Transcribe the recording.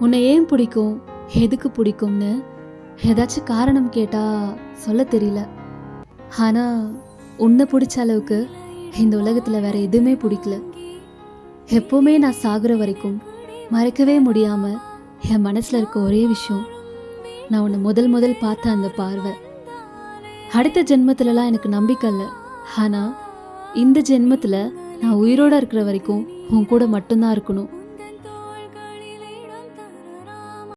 உன்னை ஏன் பிடிக்கும்? எதுக்கு பிடிக்கும்னு? ஏதாச்சும் காரணம் கேட்டால் சொல்ல தெரியல. ஆனால் உன்னை பிடிச்ச அளவுக்கு இந்த உலகத்தில் வேற எதுவுமே பிடிக்கல. எப்போவுமே நான் சாகுற வரைக்கும் மறக்கவே முடியாமல் என் மனசில் இருக்க ஒரே விஷயம் நான் உன்னை முதல் முதல் பார்த்த அந்த பார்வை. அடுத்த ஜென்மத்துலலாம் எனக்கு நம்பிக்கை இல்லை. ஆனால் இந்த ஜென்மத்தில் நான் உயிரோடு இருக்கிற வரைக்கும் உன் கூட மட்டும்தான் இருக்கணும்.